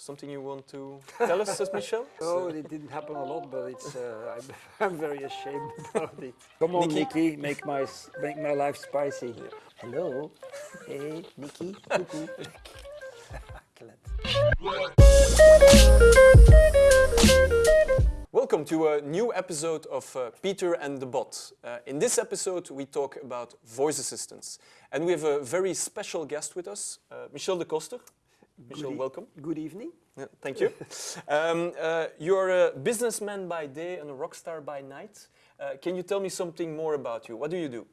Something you want to tell us, says Michel? Oh, it didn't happen a lot, but it's uh, I'm, I'm very ashamed about it. Come on, Nikki. Nikki, make my make my life spicy. Here. Hello, hey, Nikki, cuckoo. Welcome to a new episode of uh, Peter and the Bot. Uh, in this episode, we talk about voice assistants. And we have a very special guest with us, uh, Michel de Koster. Michel, Good welcome. Good evening. Yeah, thank you. um, uh, you're a businessman by day and a rock star by night. Uh, can you tell me something more about you? What do you do?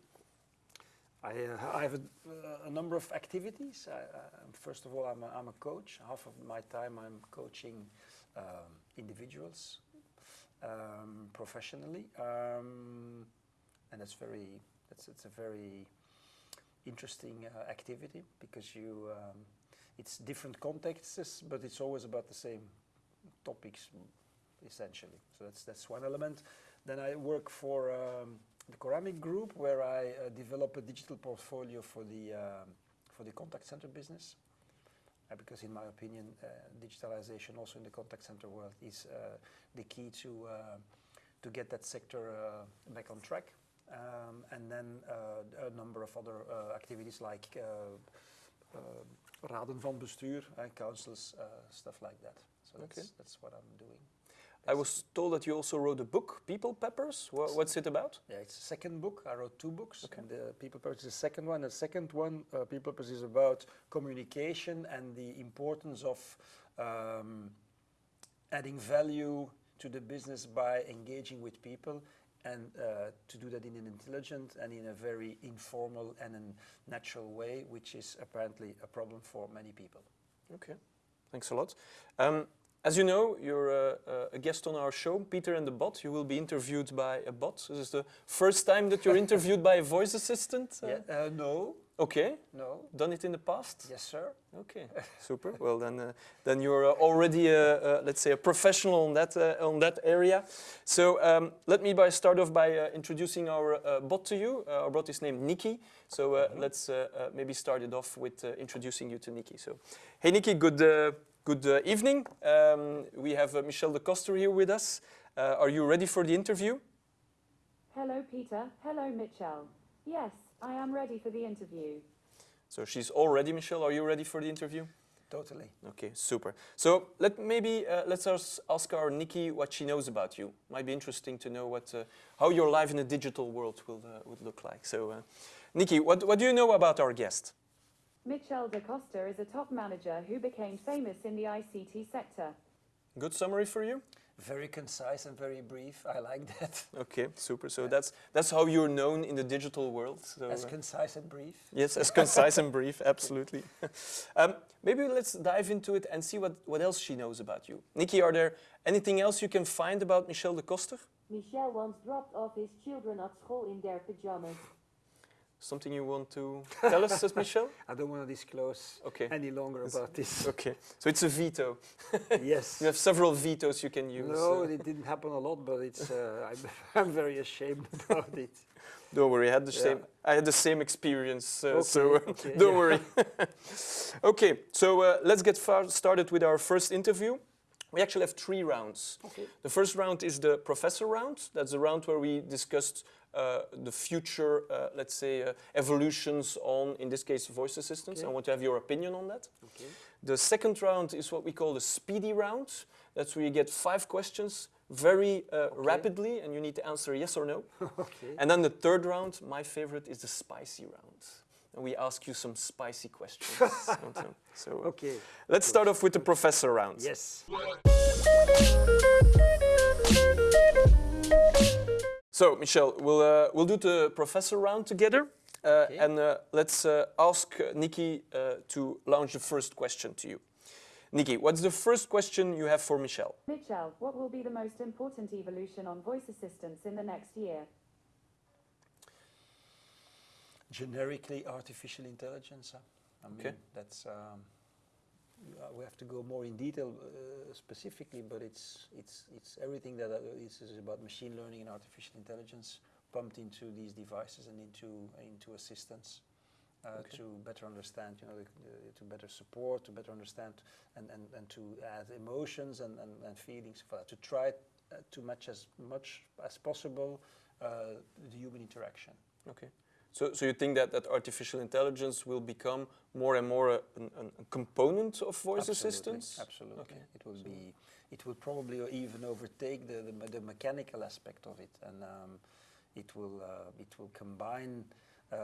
I, uh, I have a, uh, a number of activities. I, uh, first of all, I'm a, I'm a coach. Half of my time I'm coaching um, individuals um, professionally, um, and that's very that's it's a very interesting uh, activity because you um, it's different contexts, but it's always about the same topics essentially. So that's that's one element. Then I work for um, the Coramic Group, where I uh, develop a digital portfolio for the um, for the contact center business. Uh, because in my opinion, uh, digitalization also in the contact center world is uh, the key to uh, to get that sector uh, back on track. Um, and then uh, a number of other uh, activities like uh, uh, raden van bestuur, uh, councils, uh, stuff like that. So Okay. that's, that's what I'm doing. I was told that you also wrote a book, People Peppers. Wha- what's it about? Yeah, it's the second book. I wrote two books. Okay. And the People Peppers is the second one. The second one, uh, People Peppers, is about communication and the importance of um, adding value to the business by engaging with people and uh, to do that in an intelligent and in a very informal and a natural way, which is apparently a problem for many people. Okay, thanks a lot. Um, as you know, you're uh, uh, a guest on our show, Peter and the Bot. You will be interviewed by a bot. This is the first time that you're interviewed by a voice assistant. Uh, Yeah, uh, no, Okay, no, done it in the past. yes, sir. Okay, super. Well, then, uh, then you're uh, already, uh, uh, let's say, a professional on that uh, on that area. So um, let me by start off by uh, introducing our uh, bot to you. Uh, our bot is named Nikki. So uh, let's uh, uh, maybe start it off with uh, introducing you to Nikki. So, hey Nikki, good uh, good uh, evening. Um, we have uh, Michel de Koster here with us. Uh, are you ready for the interview? Hello, Peter. Hello, Mitchell. Yes, I am ready for the interview. So she's all ready, Michel. Are you ready for the interview? Totally. Okay, super. So let maybe uh, let's us ask our Nikki what she knows about you. Might be interesting to know what uh, how your life in a digital world will uh, would look like. So, uh, Nikki, what what do you know about our guest? Mitchell de Costa is a top manager who became famous in the ICT sector. Good summary for you. Very concise and very brief. I like that. Okay, super. So that's that's how you're known in the digital world. So, As uh, concise and brief. yes, as concise and brief, absolutely. um, maybe let's dive into it and see what what else she knows about you. Nikki, are there anything else you can find about Michel de Koster? Michel once dropped off his children at school in their pajamas. Something you want to tell us, Michel? I don't want to disclose Okay. any longer It's- about this. Okay, so it's a veto. yes. You have several vetoes you can use. No, uh, it didn't happen a lot, but it's. Uh, I'm, I'm very ashamed about it. don't worry, I had the Yeah. same. I had the same experience, uh, Okay, so okay, don't yeah. worry. okay, so uh, let's get far started with our first interview. We actually have three rounds. Okay. The first round is the professor round. That's the round where we discussed the future, uh, let's say, uh, evolutions on, in this case, voice assistants. Okay. I want to have your opinion on that. Okay. The second round is what we call the speedy round. That's where you get five questions very uh, rapidly and you need to answer yes or no. Okay. And then the third round, my favorite, is the spicy round. And we ask you some spicy questions. so so, uh, Okay. let's start off with the professor round. Yes. So, Michel, we'll, uh, we'll do the professor round together. Uh, Okay. And uh, let's uh, ask uh, Nikki uh, to launch the first question to you. Nikki, what's the first question you have for Michel? Mitchell, what will be the most important evolution on voice assistants in the next year? Generically, artificial intelligence. huh? I mean, Okay. that's. Um, uh, we have to go more in detail uh, specifically, but it's it's it's everything that uh, is, is about machine learning and artificial intelligence pumped into these devices and into into assistants. uh, Okay. to better understand, you know, the, the, to better support, to better understand, and, and, and to add emotions and, and, and feelings. For that, to try uh, to match as much as possible uh, the human interaction. Okay. So, so you think that, that artificial intelligence will become more and more a, an- a component of voice Absolutely, assistance? Absolutely. Okay. It will be. It will probably even overtake the, the, the mechanical aspect of it, and um, it will uh, it will combine uh,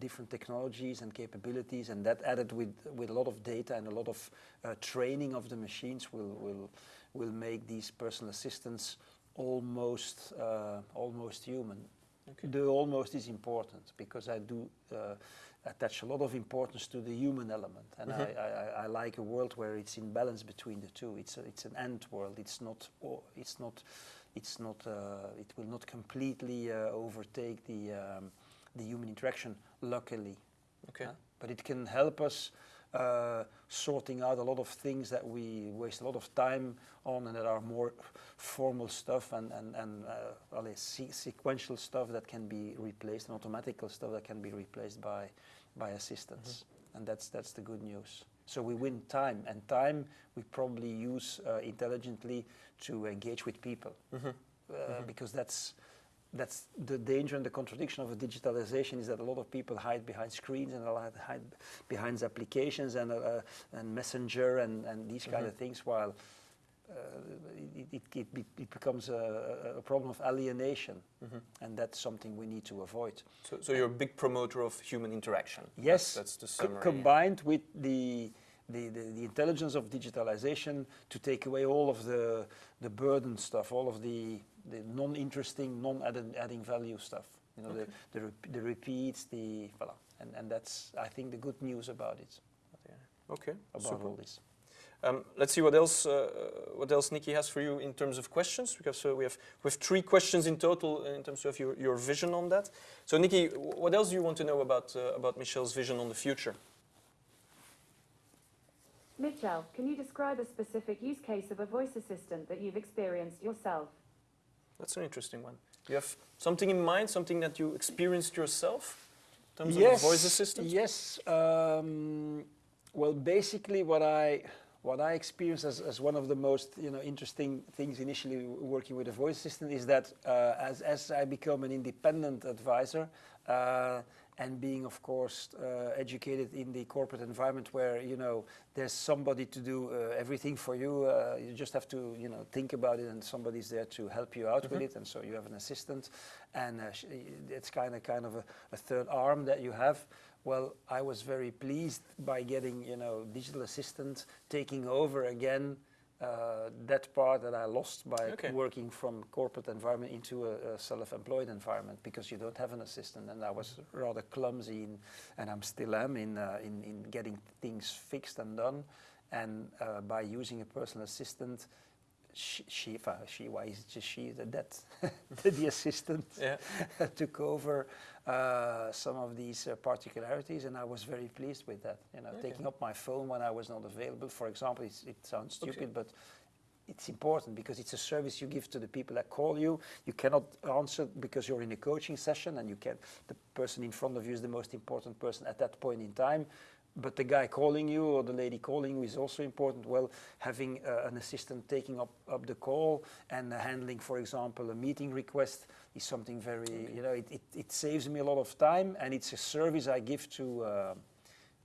different technologies and capabilities, and that added with with a lot of data and a lot of uh, training of the machines will will will make these personal assistants almost uh, almost human. Okay. The almost is important because I do uh, attach a lot of importance to the human element, and Mhm. I, I, I like a world where it's in balance between the two. It's a, it's an end world. It's not it's not it's not uh, it will not completely uh, overtake the um, the human interaction. Luckily, Okay. but it can help us uh, sorting out a lot of things that we waste a lot of time on and that are more formal stuff and, and, and uh, well, sequential stuff that can be replaced and automatical stuff that can be replaced by, by assistants. And that's, that's the good news. So we win time, and time we probably use uh, intelligently to engage with people Mhm. uh, because that's that's the danger and the contradiction of a digitalization is that a lot of people hide behind screens and a lot hide behind applications and uh, and messenger and, and these kind of things while uh, it, it, it, it becomes a, a problem of alienation Mhm. and that's something we need to avoid So, so you're a big promoter of human interaction. Yes, That's the summary. combined with the, the, the, the intelligence of digitalization to take away all of the, the burden stuff, all of the, the non-interesting, non-adding value stuff. You know, Okay. the, the, rep- the repeats, the, voilà. And, and that's, I think, the good news about it, Okay. about super. all this. Um, let's see what else uh, what else Nikki has for you in terms of questions because uh, we have we have three questions in total in terms of your, your vision on that. So Nikki, what else do you want to know about uh, about Michel's vision on the future? Mitchell, can you describe a specific use case of a voice assistant that you've experienced yourself? That's an interesting one. You have something in mind, something that you experienced yourself in terms yes, of a voice assistant? Yes. Um, well, basically, what I what I experienced as, as one of the most you know interesting things initially working with a voice assistant is that uh, as as I become an independent advisor. Uh, and being, of course, uh, educated in the corporate environment where you know there's somebody to do uh, everything for you. Uh, you just have to, you know, think about it, and somebody's there to help you out with it. And so you have an assistant, and uh, sh- it's kind of kind of a, a third arm that you have. Well, I was very pleased by getting, you know, digital assistant taking over again uh, that part that I lost by Okay. working from corporate environment into a, a self-employed environment because you don't have an assistant, and I was rather clumsy, in, and I'm still am in, uh, in in getting things fixed and done. And uh, by using a personal assistant, she, she, she why is it just she, the, that the assistant Yeah. took over uh, some of these uh, particularities, and I was very pleased with that. You know, Okay. taking up my phone when I was not available, for example, it's, it sounds Okay. stupid, but it's important because it's a service you give to the people that call you. You cannot answer because you're in a coaching session, and you can. The person in front of you is the most important person at that point in time. But the guy calling you or the lady calling you is also important. Well, having uh, an assistant taking up, up the call and uh, handling, for example, a meeting request is something very, you know, it, it, it saves me a lot of time and it's a service I give to, uh,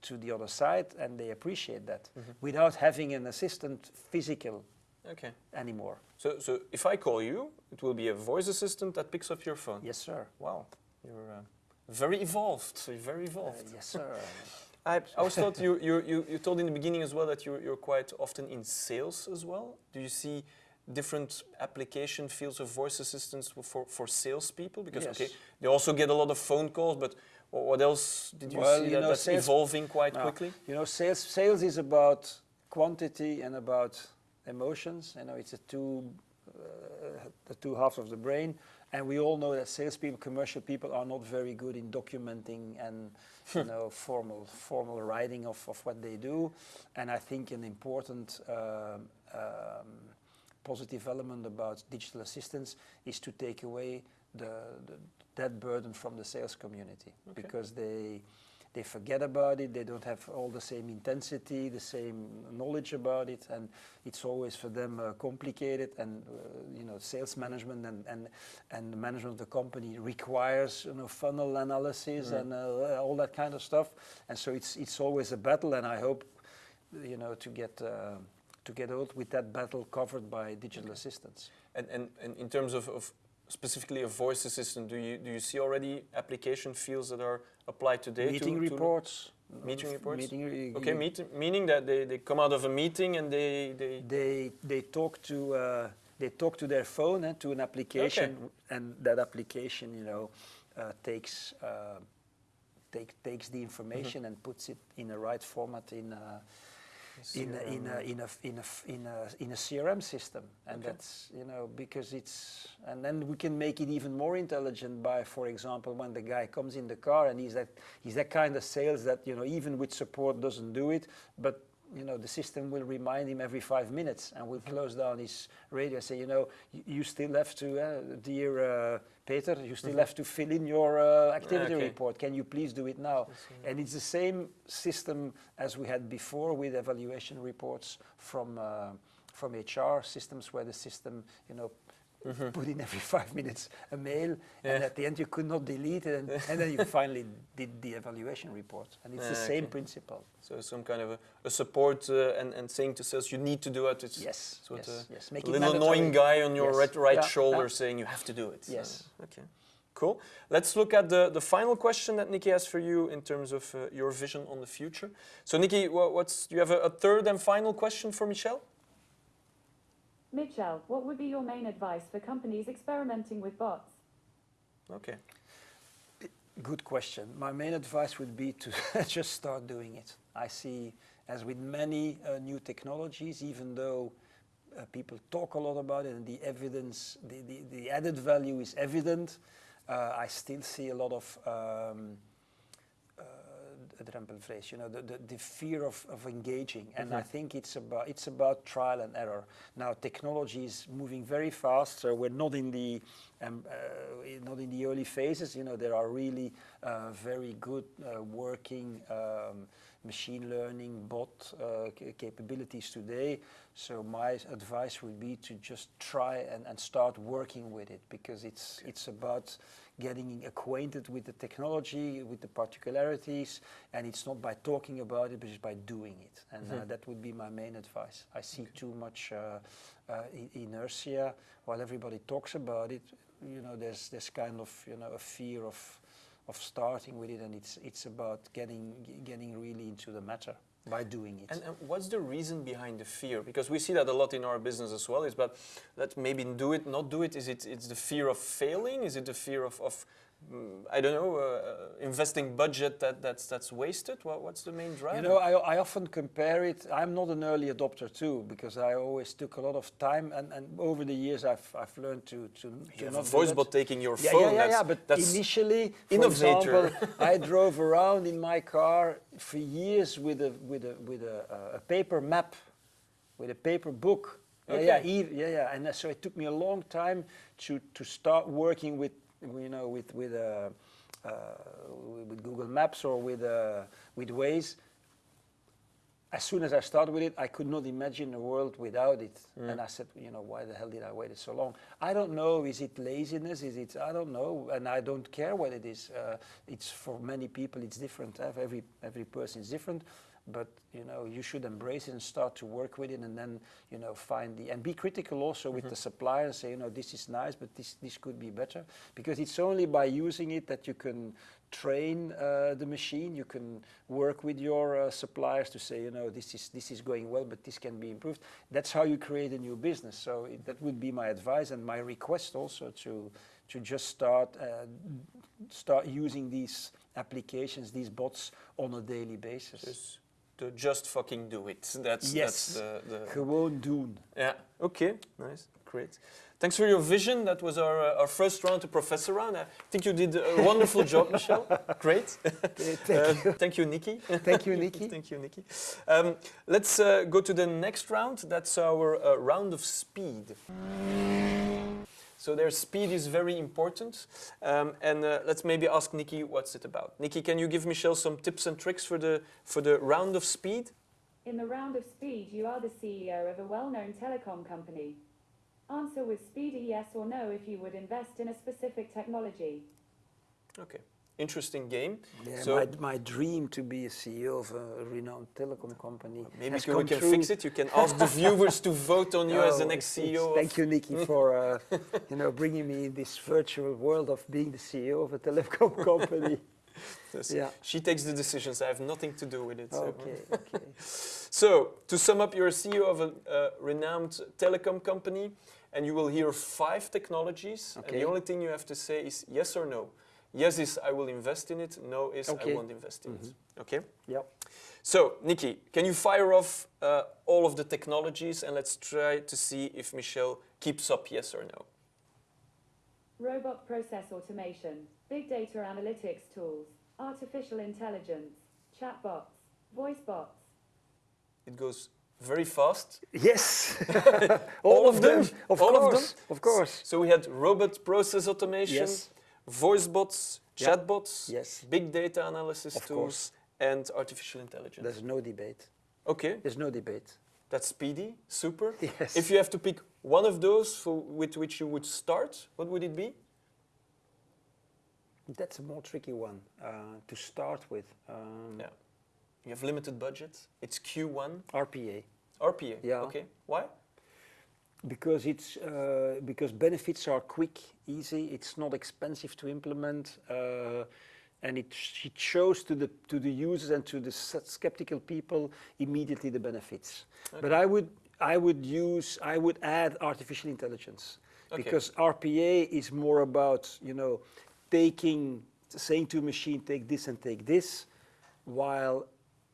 to the other side and they appreciate that without having an assistant physical Okay. anymore. So, so if I call you, it will be a voice assistant that picks up your phone. Yes, sir. Wow, you're uh, very evolved. So you're very Uh, evolved. yes, sir. I, I always thought you, you, you, you told in the beginning as well that you're, you're quite often in sales as well. Do you see different application fields of voice assistants for, for salespeople? Because, Yes. okay, they also get a lot of phone calls, but what else did you Well, see you that, know, that's sales- evolving quite No. quickly? You know, sales sales is about quantity and about emotions. You know, it's a two uh, the two halves of the brain, and we all know that salespeople, commercial people, are not very good in documenting and you know formal formal writing of, of what they do. And I think an important um, um, positive element about digital assistants is to take away the, the that burden from the sales community Okay. because they they forget about it. They don't have all the same intensity, the same knowledge about it, and it's always for them uh, complicated. And uh, you know, sales management and, and and the management of the company requires you know funnel analysis and uh, all that kind of stuff. And so it's it's always a battle. And I hope you know to get. Uh, to get out with that battle covered by digital assistants. And, and, and in terms of, of specifically a voice assistant, do you do you see already application fields that are applied today? Meeting to, to reports. meeting reports? Meeting Okay, meet, meaning that they, they come out of a meeting and they, they They they talk to uh, they talk to their phone and to an application, and that application, you know, uh, takes uh, take takes the information and puts it in the right format in. In a, in, a, in, a, in, a, in, a, in a CRM system, and Okay. that's you know because it's and then we can make it even more intelligent by, for example, when the guy comes in the car and he's that he's that kind of sales that you know even with support doesn't do it, but you know the system will remind him every five minutes and will close down his radio and say you know you, you still have to, uh, dear uh, Peter, you still have to fill in your uh, activity Okay. report. Can you please do it now? And it's the same system as we had before with evaluation reports from uh, from HR systems, where the system, you know, put in every five minutes a mail, and at the end you could not delete it, and, and then you finally did the evaluation report. And it's the Ah, same okay. principle. so some kind of a, a support uh, and, and saying to sales you need to do it. It's Yes, sort yes, of yes. Make a little mandatory. annoying guy on your Yes. right, right Yeah, shoulder yeah. saying you have to do it. Yes. okay. Cool. Let's look at the, the final question that Nikki has for you in terms of uh, your vision on the future. So Nikki, what's do you have a, a third and final question for Michel? Mitchell, what would be your main advice for companies experimenting with bots? Okay. Good question. My main advice would be to just start doing it. I see, as with many uh, new technologies, even though uh, people talk a lot about it and the evidence, the, the, the added value is evident, uh, I still see a lot of um, uh, drempelvrees, you know, the, the, the fear of, of engaging. And I think it's about, it's about trial and error. Now, technology is moving very fast, so we're not in the, um, uh, not in the early phases. You know, there are really uh, very good uh, working um, machine learning bot uh, capabilities today. So my advice would be to just try and, and start working with it because it's, it's about getting acquainted with the technology, with the particularities, and it's not by talking about it, but it's by doing it. And uh, that would be my main advice. I see too much uh, uh, inertia while everybody talks about it. You know, there's this kind of you know a fear of of starting with it, and it's it's about getting getting really into the matter by doing it. And, and what's the reason behind the fear? Because we see that a lot in our business as well. Is but let's maybe do it, not do it. Is it it's the fear of failing? Is it the fear of, of I don't know, uh, uh, investing budget that, that's that's wasted? What, what's the main driver? You know, I, I often compare it. I'm not an early adopter too, because I always took a lot of time, and, and over the years I've, I've learned to to, you to not voice bot taking your Yeah, phone. yeah, yeah, yeah. But that's initially, for innovator. example, I drove around in my car for years with a with a with a, uh, a paper map, with a paper book. Yeah, yeah, e- yeah, yeah. And uh, so it took me a long time to to start working with you know with with uh, uh, with Google Maps or with uh, with Waze as soon as I started with it, I could not imagine a world without it. And I said, you know, why the hell did I wait so long? I don't know. Is it laziness? Is it? I don't know, and I don't care what it is. Uh, it's for many people, it's different. Every every person is different. But you know, you should embrace it and start to work with it, and then you know, find the and be critical also with the supplier and say, you know, this is nice, but this this could be better. Because it's only by using it that you can train uh, the machine. You can work with your uh, suppliers to say, you know, this is this is going well, but this can be improved. That's how you create a new business. So it, that would be my advice and my request also to to just start uh, start using these applications, these bots on a daily basis. Just, to just fucking do it. That's Yes. that's the, the Gewoon doen. Yeah. Okay. Nice. Great. Thanks for your vision. That was our uh, our first round to Professor round. I think you did a wonderful job, Michel. Great. Thank Uh, you. Thank you, Nikki. Thank you, Nikki. Thank you, Nikki. Um, let's uh, go to the next round. That's our uh, round of speed. So their speed is very important. Um, and uh, let's maybe ask Nikki what's it about. Nikki, can you give Michel some tips and tricks for the for the round of speed? In the round of speed, you are the CEO of a well-known telecom company. Answer with speedy yes or no if you would invest in a specific technology. Okay, interesting game. Yeah, So- my, my dream to be a CEO of a renowned telecom company. Maybe we can fix it. You can ask the viewers to vote on you as the Oh, next CEO. Thank you, Nikki, for uh, you know bringing me in this virtual world of being the CEO of a telecom company. Yeah. She takes the decisions. I have nothing to do with it. So. Okay, okay. So, to sum up, you're a CEO of a uh, renowned telecom company, and you will hear five technologies. And the only thing you have to say is yes or no. Yes is I will invest in it. No is I won't invest in it. Okay. Yep. So, Nikki, can you fire off uh, all of the technologies, and let's try to see if Michel keeps up yes or no. Robot process automation, big data analytics tools, artificial intelligence, chatbots, voice bots. It goes very fast. Yes. All of them? Of All of them? course. Of course. So we had robot process automation, Yes. Voice bots, Yeah. chatbots, Yes. big data analysis Of tools, course. and artificial intelligence. There's no debate. okay, There's no debate. that's speedy, super. Yes. If you have to pick one of those for, with which you would start, what would it be? That's a more tricky one uh, to start with. Um, Yeah. You have limited budget. It's Q1, RPA. RPA. Yeah. Okay. Why? Because it's uh, because benefits are quick, easy. It's not expensive to implement, uh, and it, sh- it shows to the to the users and to the skeptical people immediately the benefits. But I would I would use I would add artificial intelligence Okay. because RPA is more about you know taking saying to a machine take this and take this, while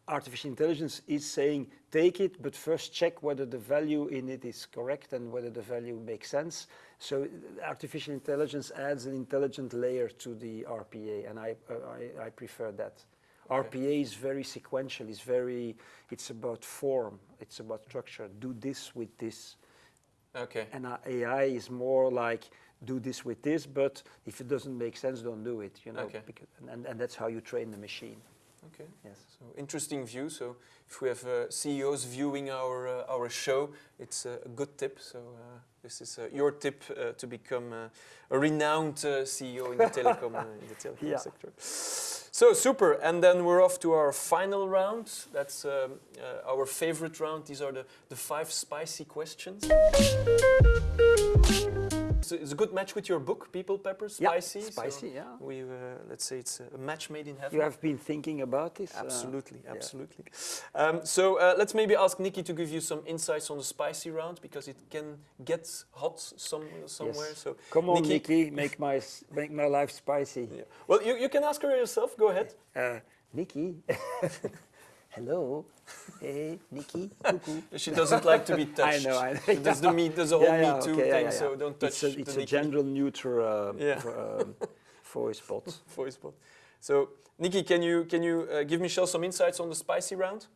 artificial intelligence is saying take it, but first check whether the value in it is correct and whether the value makes sense. So artificial intelligence adds an intelligent layer to the RPA, and I, uh, I, I prefer that. Okay. RPA is very sequential. It's very. It's about form. It's about structure. Do this with this, Okay. and uh, AI is more like do this with this. But if it doesn't make sense, don't do it. You know, Okay. because, and, and that's how you train the machine. Okay. Yes. So interesting view. So if we have uh, CEOs viewing our uh, our show, it's uh, a good tip. So uh, this is uh, your tip uh, to become uh, a renowned uh, CEO in the telecom in the telecom Yeah. sector. So super. And then we're off to our final round. That's um, uh, our favorite round. These are the the five spicy questions. So it's a good match with your book, People Pepper, Yeah, spicy. so spicy, yeah. We uh, let's say it's a match made in heaven. You have been thinking about this? uh, Absolutely, yeah. absolutely. Um, so uh, let's maybe ask Nikki to give you some insights on the spicy round because it can get hot some, somewhere. Yes. So Come on, Nikki- Nikki, make my make my life spicy. Yeah. Well, you, you can ask her yourself. Go ahead. Uh, Nikki, hello, hey, Nikki, cuckoo. She doesn't like to be touched. I know, I know. She does the me, there's a whole Yeah, yeah, Me Too okay, thing, yeah, so don't touch It's a, it's the a Nikki gender neutral uh, Yeah. um, voice bot. voice bot. So Nikki, can you can you uh, give Michel some insights on the spicy round?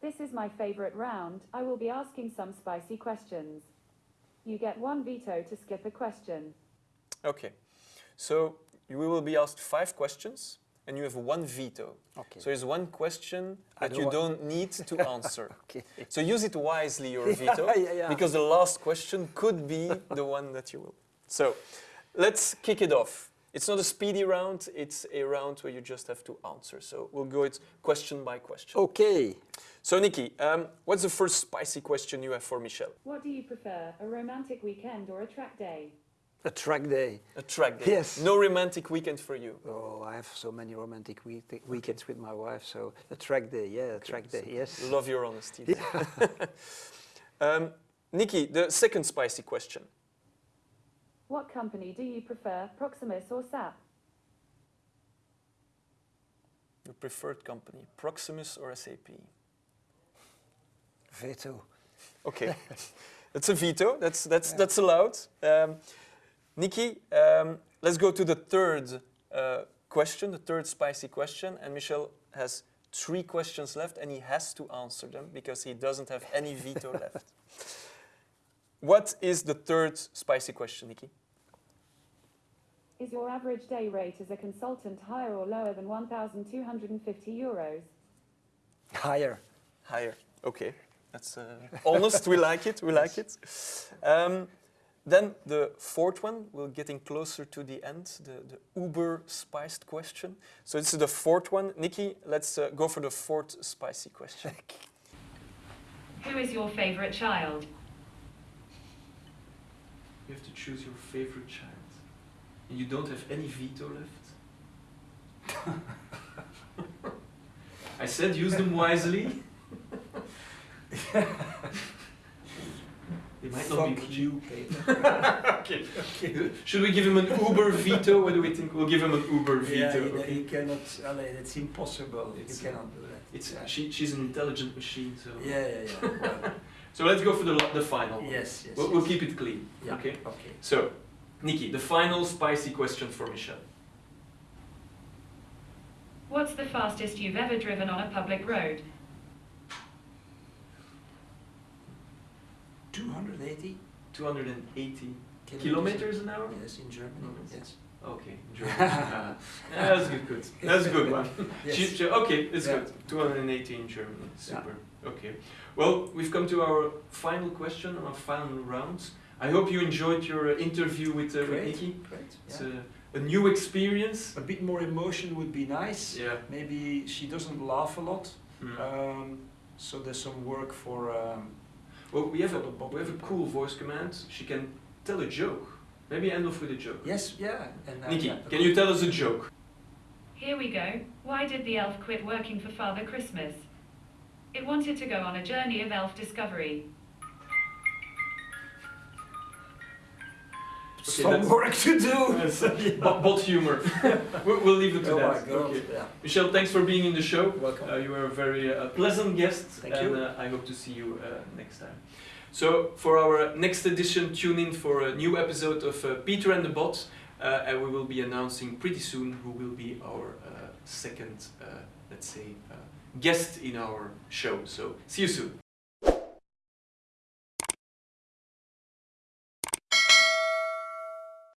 This is my favorite round. I will be asking some spicy questions. You get one veto to skip a question. Okay. So you will be asked five questions, and you have one veto. Okay. So there's one question I that don't you don't need to answer. Okay. So use it wisely, your Yeah, veto, yeah, yeah. because the last question could be the one that you will. So let's kick it off. It's not a speedy round, it's a round where you just have to answer. So we'll go it question by question. Okay. So Nikki, um, what's the first spicy question you have for Michel? What do you prefer, a romantic weekend or a track day? A track day. A track day. Yes. No romantic weekend for you. Oh, I have so many romantic week- weekends with my wife. So a track day, yeah, a track day, yes. Love your honesty. um, Nikki, the second spicy question. What company do you prefer, Proximus or SAP? Your preferred company, Proximus or SAP? Veto. Okay, that's a veto. That's that's that's allowed. Um, Nikki, um, let's go to the third uh, question, the third spicy question, and Michel has three questions left, and he has to answer them because he doesn't have any veto left. what is the third spicy question, Nikki? Is your average day rate as a consultant higher or lower than 1,250 euros? Higher. Higher. Okay, that's uh, honest. we like it. We like it. Um, then the fourth one, we're getting closer to the end, the, the uber spiced question. So this is the fourth one. Nikki, let's uh, go for the fourth spicy question. Who is your favorite child? You have to choose your favorite child. And you don't have any veto left. I said use them wisely. They might not be Fuck you, Peter. okay. Should we give him an Uber veto? What do we think? We'll give him an Uber Yeah, veto. he, okay. he cannot. allee, it's impossible. It's, you cannot do that. It's yeah. she, she's an intelligent machine, so. Yeah, yeah, yeah. Well, So let's go for the the final one. yes, yes. We'll, we'll keep it clean. Yeah. Okay. Okay. So, Nikki, the final spicy question for Michel. What's the fastest you've ever driven on a public road? 280 280 kilometers an hour. Yes, in Germany. Mm. Yes. Okay. Ah, that's good. Good. That's a good one. Yes. Okay, it's Yeah. good. 280 in Germany. Super. Okay. Well, we've come to our final question, our final round. I hope you enjoyed your uh, interview with, uh, with. Nikki. Great. It's Yeah. a, a new experience. A bit more emotion would be nice. Yeah. Maybe she doesn't laugh a lot. Mm. Um, so there's some work for. Um, well, we have a for the bottom we have a cool voice command. She can tell a joke. Maybe end off with a joke. yes, yeah. And, uh, Nikki, yeah, can you tell us a joke? Here we go. Why did the elf quit working for Father Christmas? It wanted to go on a journey of elf discovery. Some work to do. Yes, Bot bot humor. we'll, we'll leave it to oh that. Okay. Yeah. Michel, thanks for being in the show. Welcome. Uh, you were a very uh, pleasant guest, Thank and you. Uh, I hope to see you uh, next time. So, for our next edition, tune in for a new episode of uh, Peter and the Bot, uh, and we will be announcing pretty soon who will be our uh, second, uh, let's say, uh, guest in our show. So, see you soon.